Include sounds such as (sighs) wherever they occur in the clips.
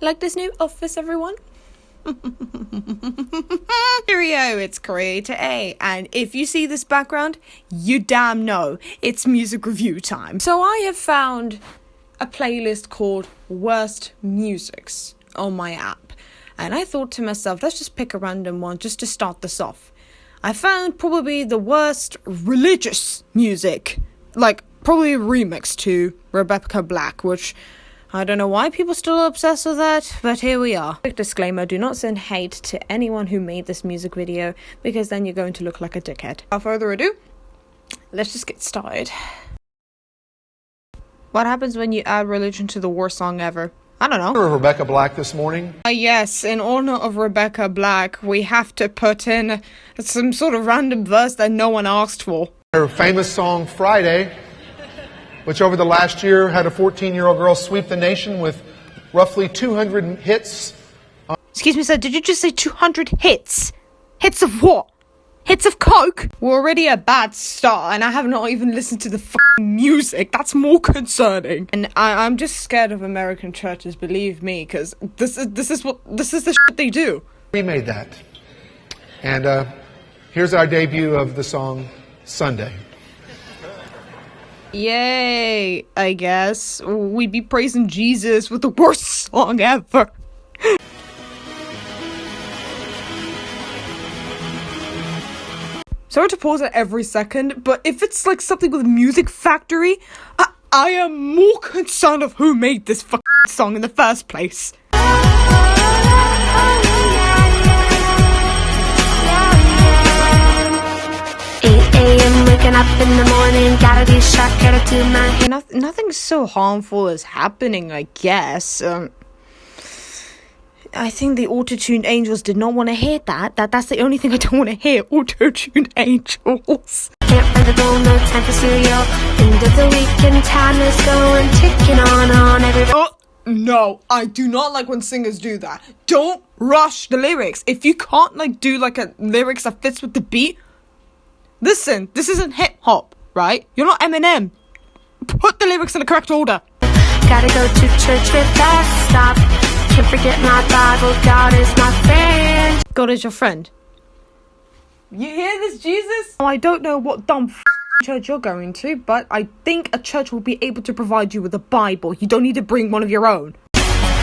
Like this new office, everyone? (laughs) Cheerio, it's Creator A, and if you see this background, you damn know it's music review time. So I have found a playlist called Worst Musics on my app, and I thought to myself, let's just pick a random one just to start this off. I found probably the worst religious music, like probably a remix to Rebecca Black, which I don't know why people still are obsessed with that, but here we are. Quick disclaimer do not send hate to anyone who made this music video because then you're going to look like a dickhead. Without further ado, let's just get started. What happens when you add religion to the worst song ever? I don't know. Rebecca Black this morning. Uh, yes, in honor of Rebecca Black, we have to put in some sort of random verse that no one asked for. Her famous song Friday which over the last year had a 14 year old girl sweep the nation with roughly 200 hits. Excuse me, sir, did you just say 200 hits? Hits of what? Hits of coke? We're already a bad start, and I have not even listened to the music. That's more concerning. And I- am just scared of American churches. Believe me, because this is this is what this is the shit they do. We made that, and uh, here's our debut of the song Sunday. Yay, I guess. We'd be praising Jesus with the worst song ever. Sorry to pause it every second, but if it's like something with Music Factory, I, I am more concerned of who made this song in the first place. Waking up in the morning, gotta be sharp, gotta do my hair. No- nothing so harmful is happening, I guess. Um, I think the auto-tuned angels did not want to hear that. That that's the only thing I don't want to hear. Auto-tuned (laughs) angels. Can't find the no time for. End of the weekend, time is going ticking on on. Every oh no, I do not like when singers do that. Don't rush the lyrics. If you can't like do like a lyrics that fits with the beat, Listen, this isn't hip hop, right? You're not Eminem. Put the lyrics in the correct order. Gotta go to church with that stop. Can't forget my Bible. God is my friend. God is your friend. You hear this, Jesus? I don't know what dumb church you're going to, but I think a church will be able to provide you with a Bible. You don't need to bring one of your own.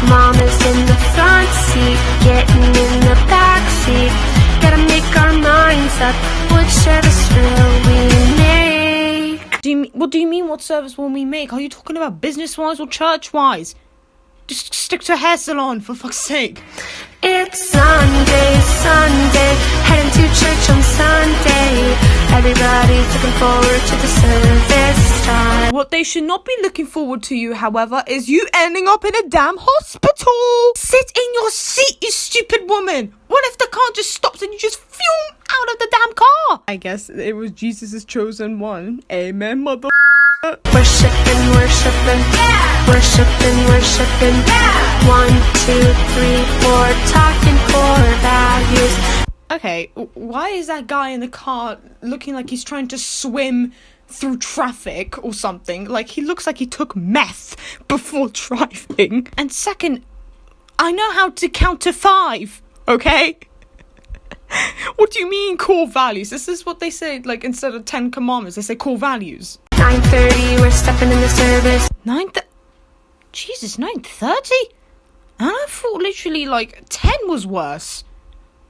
Mom is in the front seat, getting in the back seat. Gotta make our minds up. What service will we make? Do you mean, what do you mean? What service will we make? Are you talking about business wise or church wise? Just stick to a hair salon for fuck's sake. It's Sunday, Sunday, heading to church on Sunday. Everybody's looking forward to the service time. What they should not be looking forward to you, however, is you ending up in a damn hospital. Sit in your seat, you stupid woman. What if the car just stops and you just fume out of the damn car? I guess it was Jesus' chosen one. Amen, mother. Worshipping, worshipping, yeah. worshipping, worshipping. Yeah. One, two, three, four, talking core values. Okay, why is that guy in the car looking like he's trying to swim through traffic or something? Like he looks like he took meth before (laughs) driving. And second, I know how to count to five, okay? (laughs) what do you mean core values? This is what they say, like instead of Ten Commandments, they say core values. 9.30, we're stepping in the service. 9 th- Jesus, 9.30? And I thought literally like 10 was worse.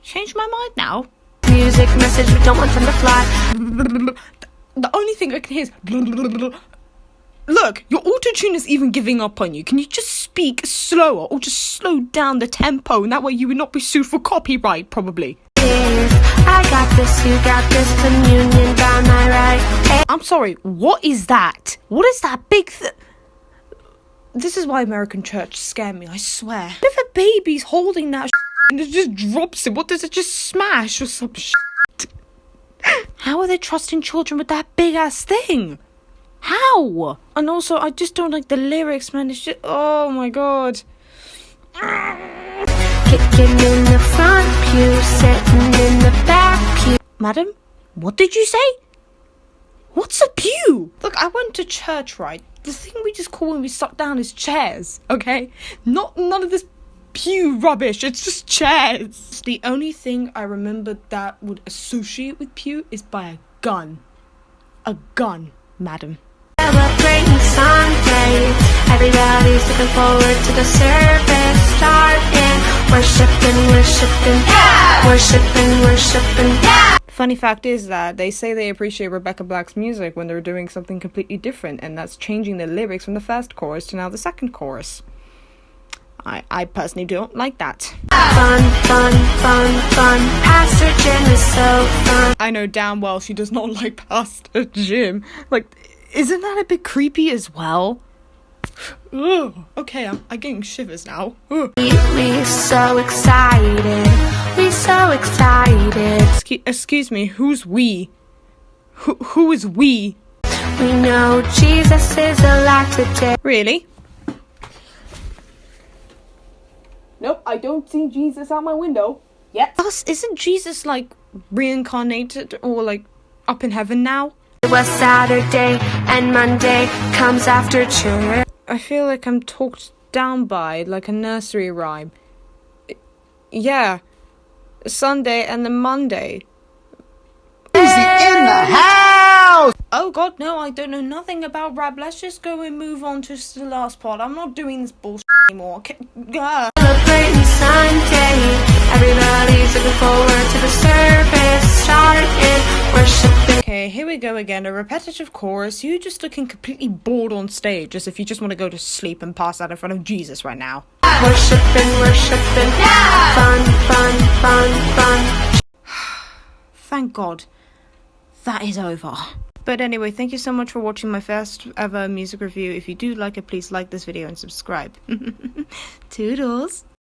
Changed my mind now. Music message, we don't want them to fly. (laughs) The only thing I can hear is (laughs) Look, your auto tune is even giving up on you. Can you just speak slower or just slow down the tempo and that way you would not be sued for copyright, probably? I got this, you got this communion by my right. I'm sorry, what is that? What is that big th- This is why American church scare me, I swear. If a baby's holding that and it just drops it, what does it just smash or some shit? How are they trusting children with that big ass thing? How? And also, I just don't like the lyrics, man. It's just, oh my god. Kicking in the front pew, sitting in the back pew. Madam, what did you say? What's a pew? Look, I went to church, right? The thing we just call when we suck down is chairs, okay? Not none of this pew rubbish. It's just chairs. The only thing I remember that would associate with pew is by a gun. A gun, madam. Celebrating Sunday. Everybody's looking forward to the service starting. Worshiping, worshiping, yeah! worshiping, worshiping. Yeah! Funny fact is that they say they appreciate Rebecca Black's music when they're doing something completely different, and that's changing the lyrics from the first chorus to now the second chorus. I, I personally don't like that. Fun, fun, fun, fun. Pastor Jim is so fun. I know damn well she does not (laughs) like Pastor Jim. Like, isn't that a bit creepy as well? Ugh. Okay, I'm, I'm getting shivers now. Ugh. We so excited. We so excited. Excuse, excuse me, who's we? Who, who is we? We know Jesus is alive today. Really? Nope, I don't see Jesus out my window yet. Plus, isn't Jesus like reincarnated or like up in heaven now? It was Saturday and Monday comes after church. I feel like I'm talked down by like a nursery rhyme. Yeah, Sunday and then Monday. in the house. Oh god, no, I don't know nothing about rap. Let's just go and move on to the last part. I'm not doing this bullshit anymore. K- Gah. Celebrating Sunday. Everybody's looking forward to the service go again. A repetitive chorus. You just looking completely bored on stage, as if you just want to go to sleep and pass out in front of Jesus right now. Worshiping, worshiping. Fun, fun, fun, fun. (sighs) Thank God. That is over. But anyway, thank you so much for watching my first ever music review. If you do like it, please like this video and subscribe. (laughs) Toodles.